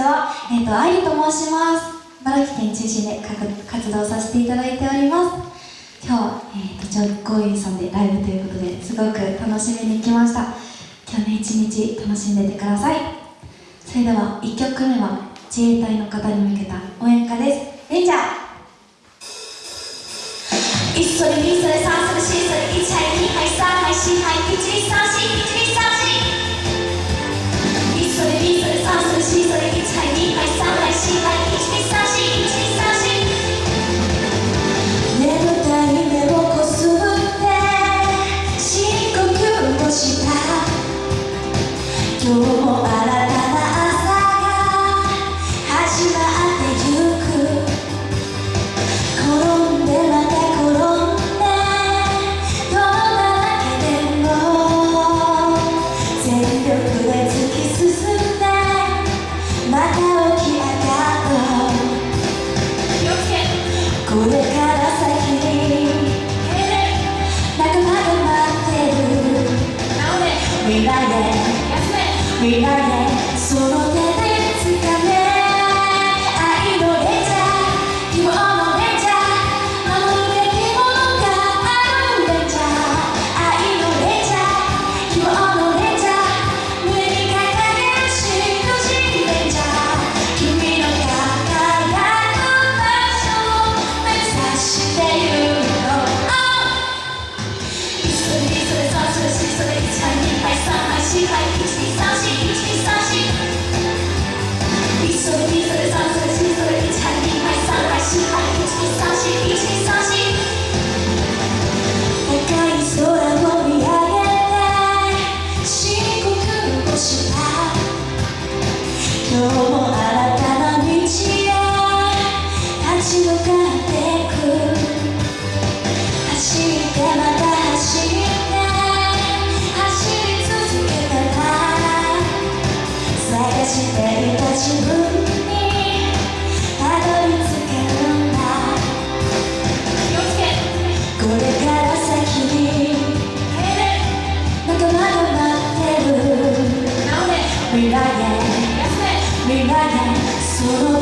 はえっーと愛理と申します。茨城県中心で活動させていただいております。今日は、えーと、ジョイさんでライブということですごく楽しみに来ました。今日ね一日楽しんでてください。それでは1曲目は自衛隊の方に向けた応援歌です。レンジャー未来へその手 So